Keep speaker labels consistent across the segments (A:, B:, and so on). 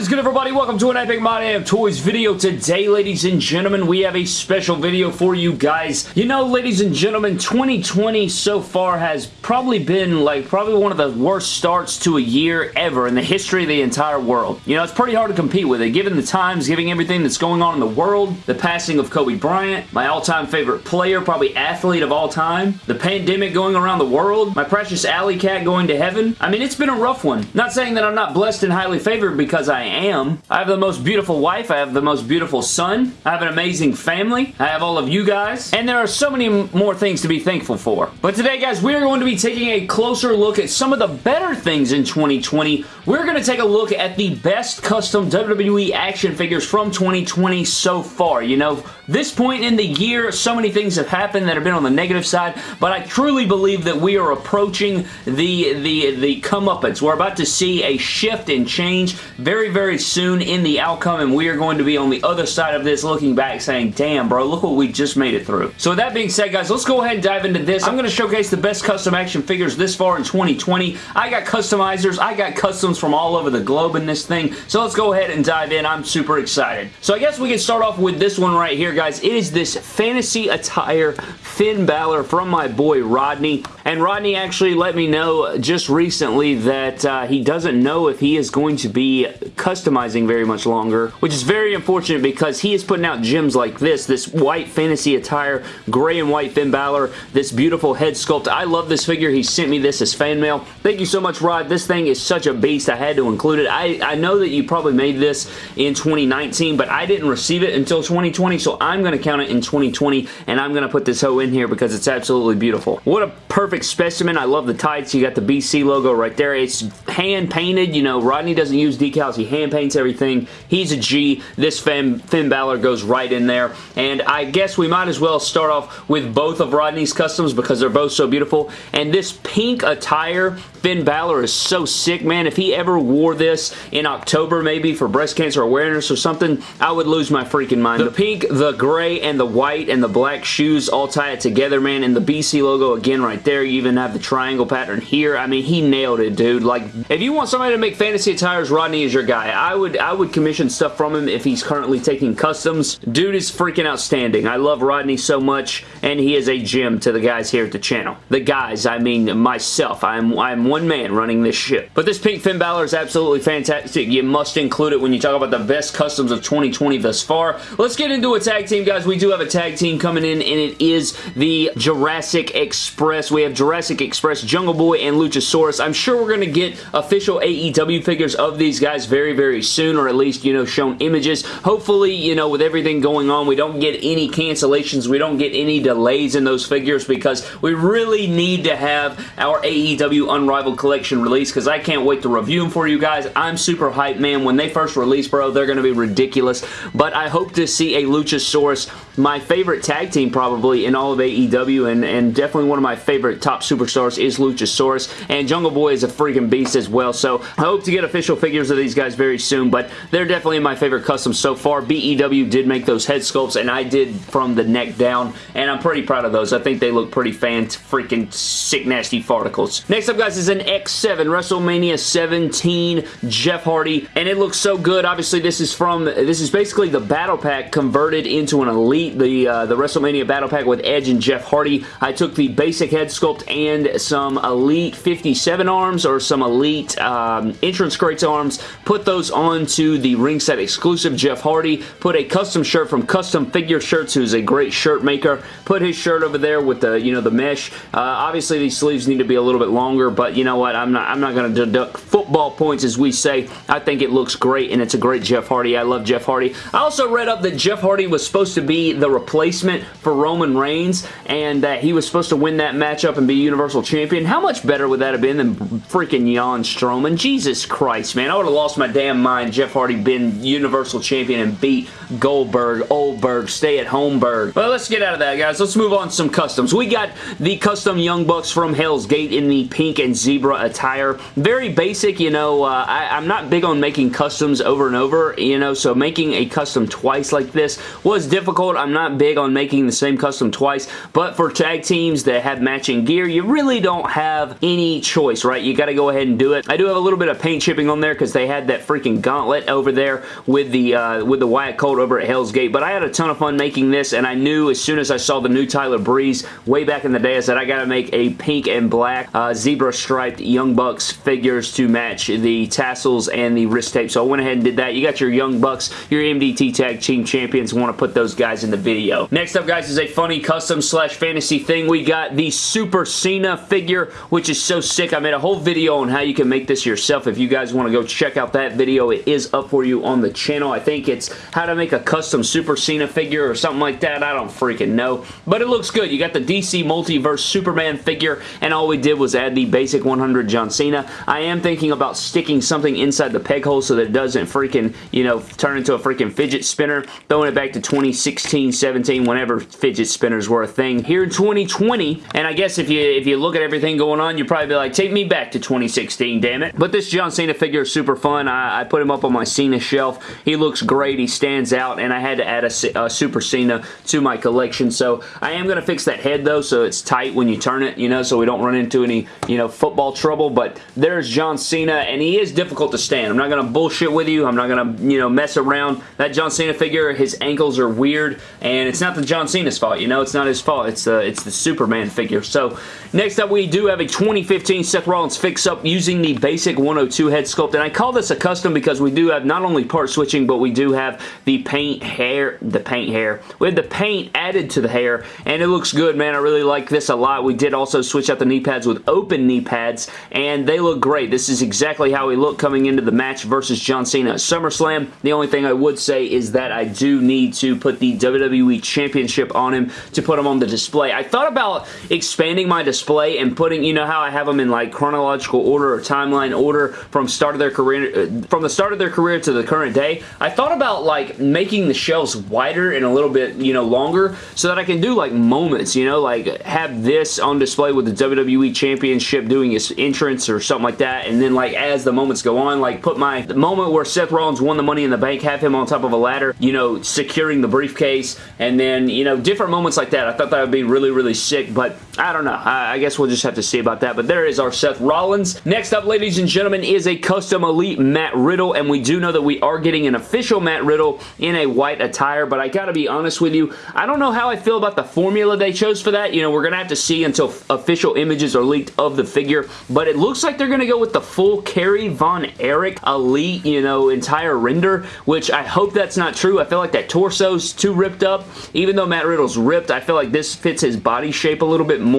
A: Is good everybody? Welcome to an Epic My of Toys video. Today, ladies and gentlemen, we have a special video for you guys. You know, ladies and gentlemen, 2020 so far has probably been like probably one of the worst starts to a year ever in the history of the entire world. You know, it's pretty hard to compete with it, given the times, given everything that's going on in the world, the passing of Kobe Bryant, my all-time favorite player, probably athlete of all time, the pandemic going around the world, my precious alley cat going to heaven. I mean, it's been a rough one. Not saying that I'm not blessed and highly favored because I am. I have the most beautiful wife. I have the most beautiful son. I have an amazing family. I have all of you guys. And there are so many more things to be thankful for. But today, guys, we are going to be taking a closer look at some of the better things in 2020. We're going to take a look at the best custom WWE action figures from 2020 so far. You know, this point in the year, so many things have happened that have been on the negative side, but I truly believe that we are approaching the, the, the comeuppance. We're about to see a shift and change very, very soon in the outcome, and we are going to be on the other side of this looking back saying, damn, bro, look what we just made it through. So with that being said, guys, let's go ahead and dive into this. I'm going to showcase the best custom action figures this far in 2020. I got customizers. I got customs from all over the globe in this thing, so let's go ahead and dive in. I'm super excited. So I guess we can start off with this one right here. Guys, it is this fantasy attire Finn Balor from my boy Rodney. And Rodney actually let me know just recently that uh, he doesn't know if he is going to be customizing very much longer, which is very unfortunate because he is putting out gems like this, this white fantasy attire, gray and white Finn Balor, this beautiful head sculpt. I love this figure. He sent me this as fan mail. Thank you so much, Rod. This thing is such a beast. I had to include it. I, I know that you probably made this in 2019, but I didn't receive it until 2020, so I'm going to count it in 2020, and I'm going to put this hoe in here because it's absolutely beautiful. What a perfect specimen. I love the tights. You got the BC logo right there. It's hand painted. You know, Rodney doesn't use decals. He hand paints everything. He's a G. This Finn, Finn Balor goes right in there. And I guess we might as well start off with both of Rodney's customs because they're both so beautiful. And this pink attire, Finn Balor is so sick, man. If he ever wore this in October maybe for breast cancer awareness or something, I would lose my freaking mind. The pink, the gray, and the white, and the black shoes all tie it together, man. And the BC logo again right there. You even have the triangle pattern here. I mean, he nailed it, dude. Like, if you want somebody to make fantasy attires, Rodney is your guy. I would, I would commission stuff from him if he's currently taking customs. Dude is freaking outstanding. I love Rodney so much, and he is a gem to the guys here at the channel. The guys, I mean myself. I'm, I'm one man running this ship. But this pink Finn Balor is absolutely fantastic. You must include it when you talk about the best customs of 2020 thus far. Let's get into a tag team, guys. We do have a tag team coming in, and it is the Jurassic Express. We have Jurassic Express, Jungle Boy, and Luchasaurus. I'm sure we're going to get official AEW figures of these guys very, very soon, or at least, you know, shown images. Hopefully, you know, with everything going on, we don't get any cancellations. We don't get any delays in those figures because we really need to have our AEW Unrivaled Collection released because I can't wait to review them for you guys. I'm super hyped, man. When they first release, bro, they're going to be ridiculous. But I hope to see a Luchasaurus, my favorite tag team probably in all of AEW, and, and definitely one of my favorite top superstars is Luchasaurus. And Jungle Boy is a freaking beast as well. So I hope to get official figures of these guys very soon, but they're definitely my favorite customs so far. BEW did make those head sculpts, and I did from the neck down, and I'm pretty proud of those. I think they look pretty fan freaking sick nasty farticles. Next up, guys, is an X7 WrestleMania 17 Jeff Hardy, and it looks so good. Obviously, this is from, this is basically the Battle Pack converted into an Elite, the, uh, the WrestleMania Battle Pack with Edge and Jeff Hardy. I took the basic head sculpt and some Elite 57 arms or some Elite um, entrance crates arms, put those onto the ringside exclusive Jeff Hardy, put a custom shirt from Custom Figure Shirts, who's a great shirt maker, put his shirt over there with the, you know, the mesh. Uh, obviously, these sleeves need to be a little bit longer, but you know what? I'm not, I'm not going to deduct football points, as we say. I think it looks great, and it's a great Jeff Hardy. I love Jeff Hardy. I also read up that Jeff Hardy was supposed to be the replacement for Roman Reigns, and that he was supposed to win that matchup and be Universal Champion. How much better would that have been than freaking Jan Strowman? Jesus Christ, man. I would have lost my damn mind Jeff Hardy been Universal Champion and beat Goldberg, Oldberg, Stay at Homeberg. But let's get out of that, guys. Let's move on to some customs. We got the custom Young Bucks from Hell's Gate in the pink and zebra attire. Very basic, you know. Uh, I, I'm not big on making customs over and over, you know, so making a custom twice like this was difficult. I'm not big on making the same custom twice, but for tag teams that have matching gear, you really don't have any choice, right? You got to go ahead and do it. I do have a little bit of paint chipping on there because they had that freaking gauntlet over there with the uh, with the Wyatt Colt over at Hell's Gate, but I had a ton of fun making this, and I knew as soon as I saw the new Tyler Breeze way back in the day, I said I got to make a pink and black uh, zebra striped Young Bucks figures to match the tassels and the wrist tape, so I went ahead and did that. You got your Young Bucks, your MDT Tag Team Champions, want to put those guys in the video. Next up, guys, is a funny custom slash fantasy thing. We got the Super Cena figure, which is so sick. I made a whole video on how you can make this yourself. If you guys want to go check out that video, it is up for you on the channel. I think it's how to make a custom Super Cena figure or something like that. I don't freaking know. But it looks good. You got the DC Multiverse Superman figure, and all we did was add the basic 100 John Cena. I am thinking about sticking something inside the peg hole so that it doesn't freaking, you know, turn into a freaking fidget spinner. Throwing it back to 2016, 17, whenever fidget spinners were a thing. Here in 2020, and I guess if you if you look at everything going on, you'd probably be like, take me back to 2016, damn it. But this John Cena figure is super fun. I, I put him up on my Cena shelf. He looks great. He stands out, and I had to add a, a Super Cena to my collection. So I am going to fix that head, though, so it's tight when you turn it, you know, so we don't run into any, you know, football trouble. But there's John Cena, and he is difficult to stand. I'm not going to bullshit with you. I'm not going to, you know, mess around. That John Cena figure, his ankles are weird, and it's not the John Cena's fault, you know? It's not his fault. It's the, it's the Superman figure. So next up, we do have a 2015 Seth Rollins fix-up using the basic 102 head sculpt, and I call this a custom because we do have not only part switching, but we do have the paint hair, the paint hair. We have the paint added to the hair, and it looks good, man. I really like this a lot. We did also switch out the knee pads with open knee pads, and they look great. This is exactly how we look coming into the match versus John Cena at SummerSlam. The only thing I would say is that I do need to put the WWE Championship on him to put him on the display. I thought about expanding my display and putting, you know how I have them in like chronological order or timeline order from start of their career, uh, from the start of their career to the current day. I thought about like making the shelves wider and a little bit, you know, longer so that I can do like moments, you know, like have this on display with the WWE Championship doing its entrance or something like that and then like as the moments go on, like put my moment where Seth Rollins won the Money in the Bank, have him on top of a ladder, you know, securing the briefcase and then, you know, different moments like that. I thought that would be really, really sick, but I don't know. I, I guess we'll just have to see about that, but there is our Seth Rollins. Next up, ladies and gentlemen, is a custom Elite Matt Riddle, and we do know that we are getting an official Matt Riddle in a white attire, but I gotta be honest with you, I don't know how I feel about the formula they chose for that. You know, we're gonna have to see until official images are leaked of the figure, but it looks like they're gonna go with the full Kerry Von Erich Elite, you know, entire render, which I hope that's not true. I feel like that torso's too ripped up. Even though Matt Riddle's ripped, I feel like this fits his body shape a little bit more.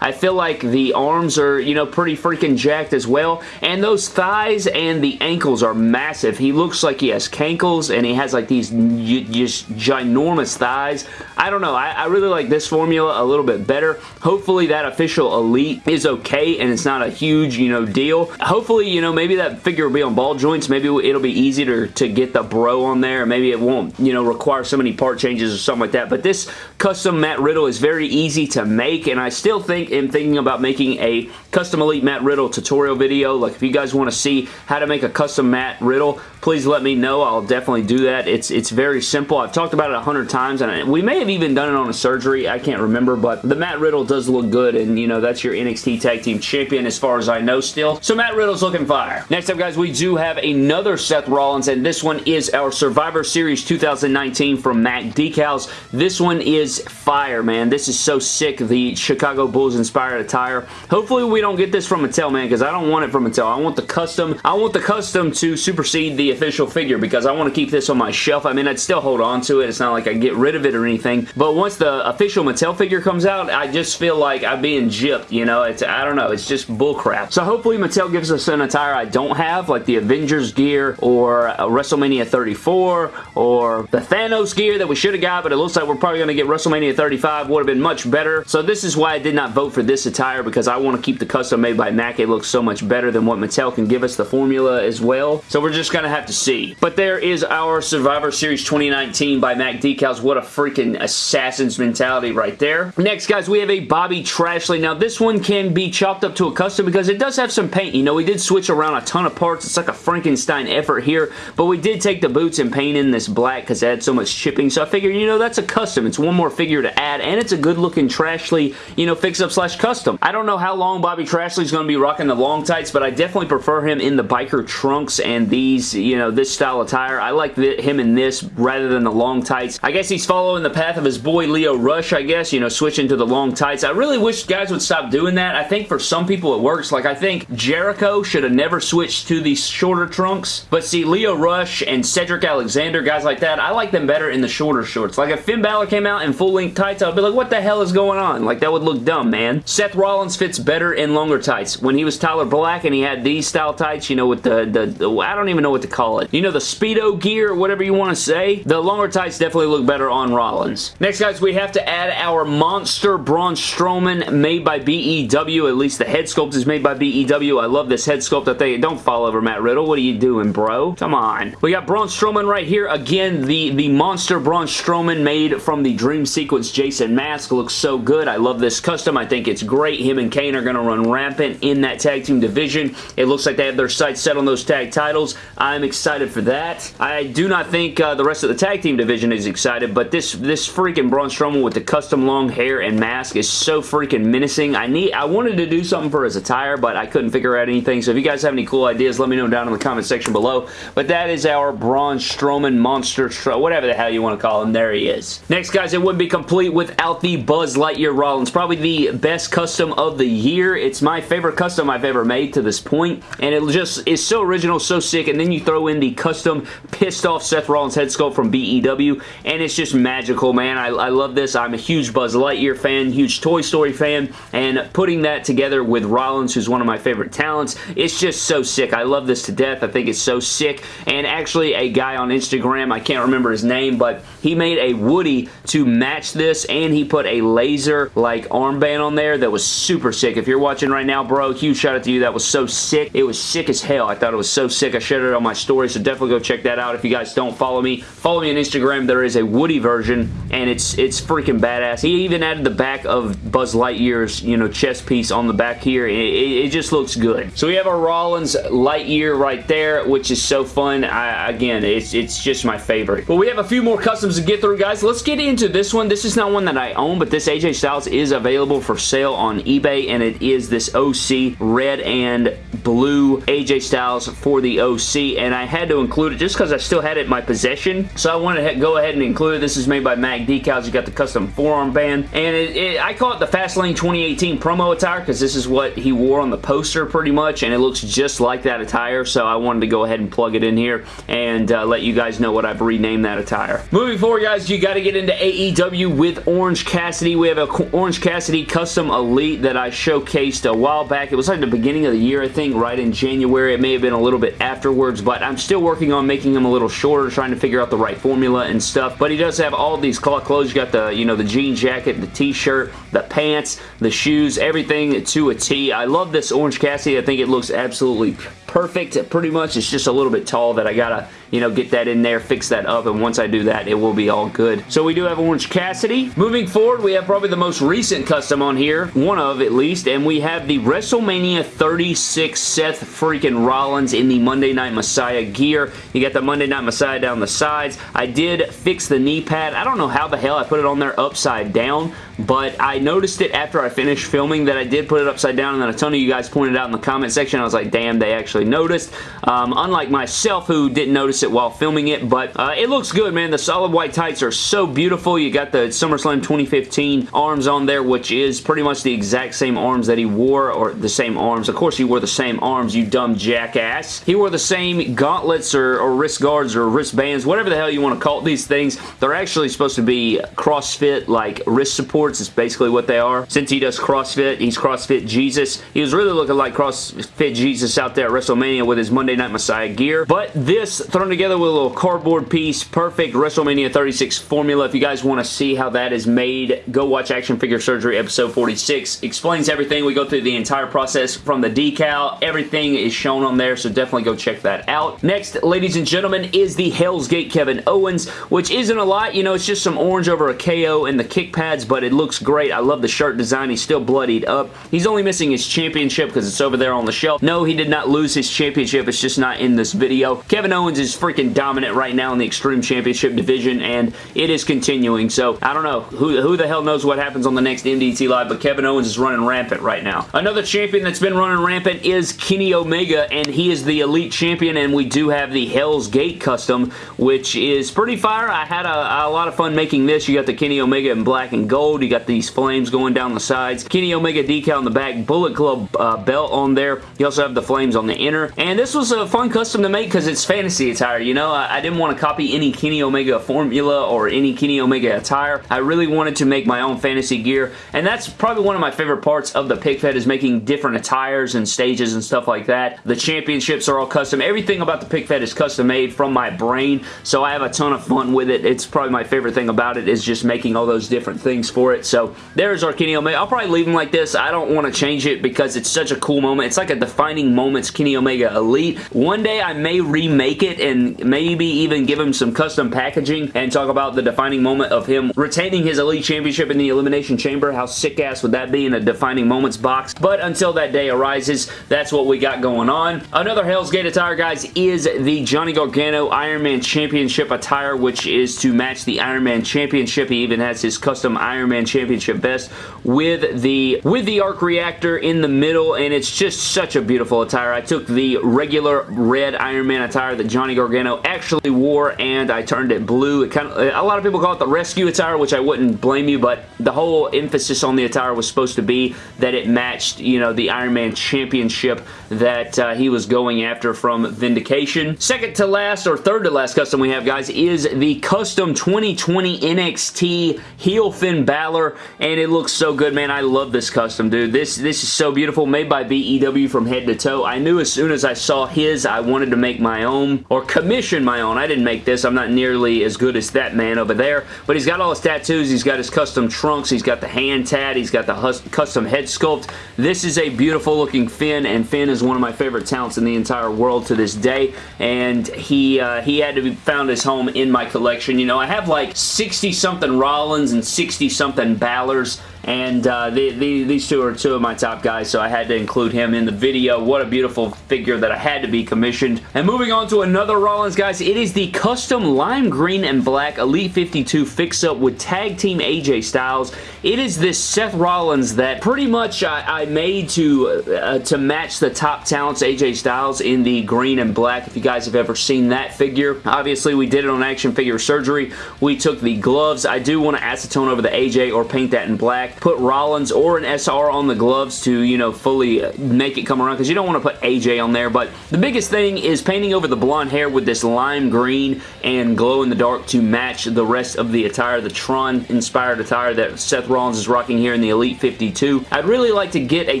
A: I feel like the arms are, you know, pretty freaking jacked as well, and those thighs and the ankles are massive. He looks like he has cankles, and he has like these just ginormous thighs. I don't know. I, I really like this formula a little bit better. Hopefully that official Elite is okay, and it's not a huge, you know, deal. Hopefully, you know, maybe that figure will be on ball joints. Maybe it'll be easy to, to get the bro on there. Maybe it won't, you know, require so many part changes or something like that. But this custom Matt Riddle is very easy to make, and I still think am thinking about making a custom Elite Matt Riddle tutorial video. Like, if you guys want to see how to make a custom Matt Riddle, please let me know. I'll definitely do that. It's it's very simple. I've talked about it a hundred times, and we may have even done it on a surgery. I can't remember, but the Matt Riddle does look good, and, you know, that's your NXT Tag Team Champion as far as I know still. So Matt Riddle's looking fire. Next up, guys, we do have another Seth Rollins, and this one is our Survivor Series 2019 from Mac Decals. This one is fire, man. This is so sick, the Chicago Bulls inspired attire. Hopefully we don't get this from Mattel, man, because I don't want it from Mattel. I want the custom. I want the custom to supersede the official figure because I want to keep this on my shelf. I mean, I'd still hold on to it. It's not like I get rid of it or anything, but once the official Mattel figure comes out, I just feel like I'm being gypped, you know? It's I don't know. It's just bullcrap. So hopefully Mattel gives us an attire I don't have, like the Avengers gear or WrestleMania 34 or the Thanos gear that we should have got, but it looks like we're probably going to get WrestleMania 35. Would have been much better. So this is why I did not vote for this attire because I want to keep the custom made by Mac, it looks so much better than what Mattel can give us the formula as well. So we're just going to have to see. But there is our Survivor Series 2019 by Mac decals. What a freaking assassin's mentality right there. Next, guys, we have a Bobby Trashley. Now, this one can be chopped up to a custom because it does have some paint. You know, we did switch around a ton of parts. It's like a Frankenstein effort here, but we did take the boots and paint in this black because it had so much chipping. So I figured, you know, that's a custom. It's one more figure to add, and it's a good-looking Trashley, you know, fix-up slash custom. I don't know how long Bobby Trashley's going to be rocking the long tights, but I definitely prefer him in the biker trunks and these, you know, this style of attire. I like the, him in this rather than the long tights. I guess he's following the path of his boy Lio Rush, I guess, you know, switching to the long tights. I really wish guys would stop doing that. I think for some people it works. Like, I think Jericho should have never switched to these shorter trunks, but see, Lio Rush and Cedric Alexander, guys like that, I like them better in the shorter shorts. Like, if Finn Balor came out in full-length tights, I'd be like, what the hell is going on? Like, that would look dumb, man. Seth Rollins fits better in longer tights. When he was Tyler Black and he had these style tights, you know, with the, the, the I don't even know what to call it. You know, the Speedo gear, whatever you want to say. The longer tights definitely look better on Rollins. Next, guys, we have to add our Monster Braun Strowman made by BEW. At least the head sculpt is made by BEW. I love this head sculpt. I think, don't fall over Matt Riddle. What are you doing, bro? Come on. We got Braun Strowman right here. Again, the, the Monster Braun Strowman made from the Dream Sequence Jason mask. Looks so good. I love this custom. I think it's great. Him and Kane are going to run rampant in that tag team division. It looks like they have their sights set on those tag titles. I'm excited for that. I do not think uh, the rest of the tag team division is excited, but this, this freaking Braun Strowman with the custom long hair and mask is so freaking menacing. I need, I wanted to do something for his attire, but I couldn't figure out anything. So if you guys have any cool ideas, let me know down in the comment section below. But that is our Braun Strowman Monster, whatever the hell you want to call him. There he is. Next, guys, it wouldn't be complete without the Buzz Lightyear Rollins. Probably the best custom of the year. It's my favorite custom I've ever made to this point, and it just is so original, so sick, and then you throw in the custom pissed off Seth Rollins head sculpt from BEW, and it's just magical, man. I, I love this. I'm a huge Buzz Lightyear fan, huge Toy Story fan, and putting that together with Rollins, who's one of my favorite talents, it's just so sick. I love this to death. I think it's so sick, and actually a guy on Instagram, I can't remember his name, but he made a Woody to match this, and he put a laser, like, armband on there that was super sick. If you're watching right now, bro, huge shout out to you. That was so sick. It was sick as hell. I thought it was so sick. I shared it on my story, so definitely go check that out. If you guys don't follow me, follow me on Instagram. There is a Woody version, and it's it's freaking badass. He even added the back of Buzz Lightyear's, you know, chest piece on the back here. It, it, it just looks good. So we have our Rollins Lightyear right there, which is so fun. I, again, it's, it's just my favorite. But we have a few more customs to get through, guys. Let's get into this one. This is not one that I own, but this AJ Styles is available for sale on eBay, and it is this OC red and blue AJ Styles for the OC, and I had to include it just because I still had it in my possession, so I wanted to go ahead and include it. This is made by Mac Decals. You got the custom forearm band, and it, it, I call it the Fastlane 2018 promo attire because this is what he wore on the poster pretty much, and it looks just like that attire, so I wanted to go ahead and plug it in here and uh, let you guys know what I've renamed that attire. Moving forward, guys, you got to get into AEW with Orange Cassidy. We have a Orange Cassidy Custom Elite that I showcased a while back. It was like the beginning of the year, I think, right in January. It may have been a little bit afterwards, but I'm still working on making him a little shorter, trying to figure out the right formula and stuff. But he does have all these cloth clothes. You got the, you know, the jean jacket, the t-shirt, the pants, the shoes, everything to a T. I love this Orange Cassidy. I think it looks absolutely perfect pretty much. It's just a little bit tall that I gotta, you know, get that in there, fix that up, and once I do that, it will be all good. So we do have Orange Cassidy. Moving forward, we have probably the most recent custom on here, one of at least, and we have the WrestleMania 36 Seth freaking Rollins in the Monday Night Messiah gear. You got the Monday Night Messiah down the sides. I did fix the knee pad. I don't know how the hell I put it on there upside down, but I noticed it after I finished filming that I did put it upside down, and then a ton of you guys pointed out in the comment section. I was like, damn, they actually noticed. Um, unlike myself, who didn't notice it while filming it, but uh, it looks good, man. The solid white tights are so beautiful. You got the SummerSlam 2015 arms on there, which is pretty much the exact same arms that he wore, or the same arms. Of course, he wore the same arms, you dumb jackass. He wore the same gauntlets or, or wrist guards or wristbands, whatever the hell you want to call these things. They're actually supposed to be CrossFit, like wrist supports is basically what they are. Since he does CrossFit, he's CrossFit Jesus. He was really looking like CrossFit Jesus out there at WrestleMania with his Monday Night Messiah gear. But this, together with a little cardboard piece. Perfect WrestleMania 36 formula. If you guys want to see how that is made, go watch Action Figure Surgery episode 46. Explains everything. We go through the entire process from the decal. Everything is shown on there, so definitely go check that out. Next, ladies and gentlemen, is the Hell's Gate Kevin Owens, which isn't a lot. You know, it's just some orange over a KO and the kick pads, but it looks great. I love the shirt design. He's still bloodied up. He's only missing his championship because it's over there on the shelf. No, he did not lose his championship. It's just not in this video. Kevin Owens is freaking dominant right now in the Extreme Championship division, and it is continuing. So, I don't know. Who, who the hell knows what happens on the next MDT Live, but Kevin Owens is running rampant right now. Another champion that's been running rampant is Kenny Omega, and he is the Elite Champion, and we do have the Hell's Gate custom, which is pretty fire. I had a, a lot of fun making this. You got the Kenny Omega in black and gold. You got these flames going down the sides. Kenny Omega decal in the back. Bullet Club uh, belt on there. You also have the flames on the inner. And this was a fun custom to make because it's fantasy attire. You know, I, I didn't want to copy any Kenny Omega formula or any Kenny Omega attire. I really wanted to make my own fantasy gear. And that's probably one of my favorite parts of the Pick Fed is making different attires and stages and stuff like that. The championships are all custom. Everything about the Pick Fed is custom made from my brain. So I have a ton of fun with it. It's probably my favorite thing about it is just making all those different things for it. So there's our Kenny Omega. I'll probably leave him like this. I don't want to change it because it's such a cool moment. It's like a defining moments Kenny Omega Elite. One day I may remake it and maybe even give him some custom packaging and talk about the defining moment of him retaining his Elite Championship in the Elimination Chamber. How sick ass would that be in a defining moments box? But until that day arises, that's what we got going on. Another Hell's Gate attire, guys, is the Johnny Gargano Iron Man Championship attire, which is to match the Iron Man Championship. He even has his custom Iron Man Championship vest with the with the arc reactor in the middle, and it's just such a beautiful attire. I took the regular red Iron Man attire that Johnny Gargano actually wore, and I turned it blue. It kind of, a lot of people call it the rescue attire, which I wouldn't blame you, but the whole emphasis on the attire was supposed to be that it matched, you know, the Iron Man Championship that uh, he was going after from Vindication. Second to last, or third to last custom we have, guys, is the custom 2020 NXT heel Finn Balor, and it looks so good, man. I love this custom, dude. This, this is so beautiful, made by BEW from head to toe. I knew as soon as I saw his, I wanted to make my own, or commission my own. I didn't make this. I'm not nearly as good as that man over there, but he's got all his tattoos. He's got his custom trunks. He's got the hand tat. He's got the custom head sculpt. This is a beautiful looking Finn, and Finn is one of my favorite talents in the entire world to this day, and he uh, he had to be found his home in my collection. You know, I have like 60-something Rollins and 60-something Balors and uh, the, the, these two are two of my top guys, so I had to include him in the video. What a beautiful figure that I had to be commissioned. And moving on to another Rollins, guys, it is the custom lime green and black Elite 52 fix-up with Tag Team AJ Styles. It is this Seth Rollins that pretty much I, I made to, uh, to match the top talents AJ Styles in the green and black, if you guys have ever seen that figure. Obviously, we did it on Action Figure Surgery. We took the gloves. I do want to acetone over the AJ or paint that in black put Rollins or an SR on the gloves to, you know, fully make it come around because you don't want to put AJ on there. But the biggest thing is painting over the blonde hair with this lime green and glow in the dark to match the rest of the attire, the Tron inspired attire that Seth Rollins is rocking here in the Elite 52. I'd really like to get a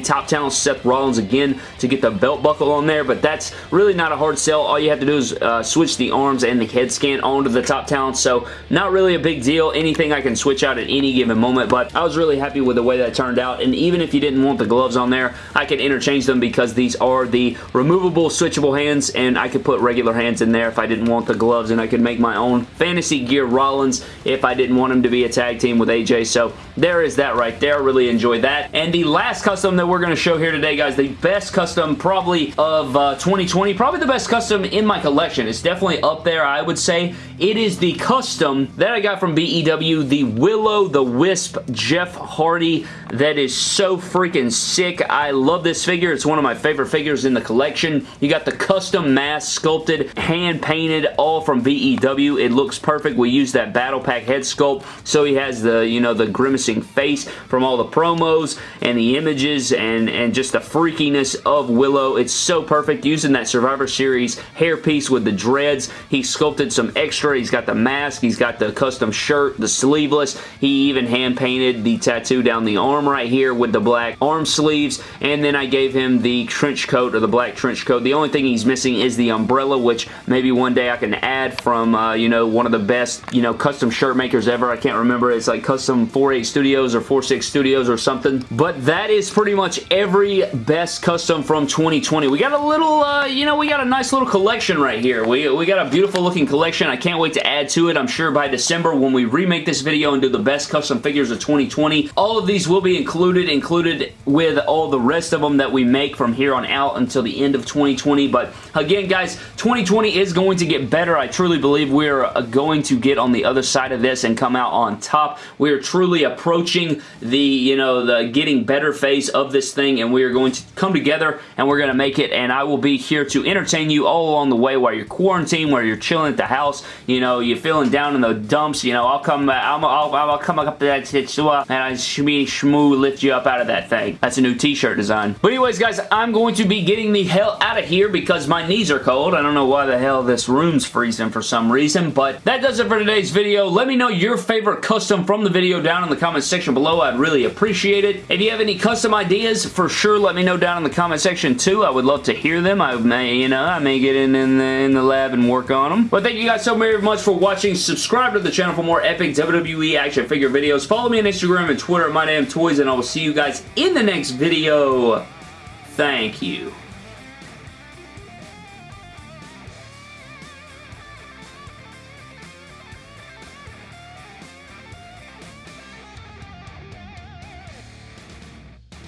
A: top talent Seth Rollins again to get the belt buckle on there, but that's really not a hard sell. All you have to do is uh, switch the arms and the head scan onto the top talent, so not really a big deal. Anything I can switch out at any given moment, but I was really happy with the way that turned out. And even if you didn't want the gloves on there, I could interchange them because these are the removable switchable hands and I could put regular hands in there if I didn't want the gloves and I could make my own Fantasy Gear Rollins if I didn't want him to be a tag team with AJ. So there is that right there. Really enjoyed that. And the last custom that we're going to show here today, guys, the best custom probably of uh, 2020, probably the best custom in my collection. It's definitely up there, I would say. It is the custom that I got from BEW, the Will-O-The-Wisp Jeff Hardy. That is so freaking sick. I love this figure. It's one of my favorite figures in the collection. You got the custom mask sculpted, hand painted, all from BEW. It looks perfect. We use that Battle Pack head sculpt, so he has the, you know, the grimacing face from all the promos and the images and, and just the freakiness of Willow. It's so perfect. Using that Survivor Series hairpiece with the dreads. He sculpted some extra. He's got the mask. He's got the custom shirt, the sleeveless. He even hand painted the tattoo down the arm right here with the black arm sleeves. And then I gave him the trench coat or the black trench coat. The only thing he's missing is the umbrella, which maybe one day I can add from, uh, you know, one of the best, you know, custom shirt makers ever. I can't remember. It's like Custom 48 Studios or 46 Studios or something. But that is pretty much every best custom from 2020. We got a little, uh, you know, we got a nice little collection right here. We, we got a beautiful looking collection. I can't wait to add to it. I'm sure by December when we remake this video and do the best custom figures of 2020, all of these will be included, included with all the rest of them that we make from here on out until the end of 2020. But again, guys, 2020 is going to get better. I truly believe we're uh, going to get on the other side of this and come out on top. We are truly approaching the, you know, the getting better phase of this thing and we are going to come together and we're going to make it and I will be here to entertain you all along the way while you're quarantined, while you're chilling at the house, you know, you're feeling down in the dumps, you know, I'll come, I'll, I'll, I'll come up to that and I shmee shmoo lift you up out of that thing. That's a new t-shirt design. But anyways, guys, I'm going to be getting the hell out of here because my knees are cold. I don't know why the hell this room's freezing for some reason, but that does it for today's video. Let me know your favorite custom from the video down in the comment section below. I'd really appreciate it. If you have any custom ideas, for sure let me know down in the comment section too. I would love to hear them. I may, you know, I may get in, in, the, in the lab and work on them. But thank you guys so very much for watching. Subscribe to the channel for more epic WWE action figure videos. Follow me on Instagram and Twitter at MyDamnToys, and I will see you guys in the next video. Thank you.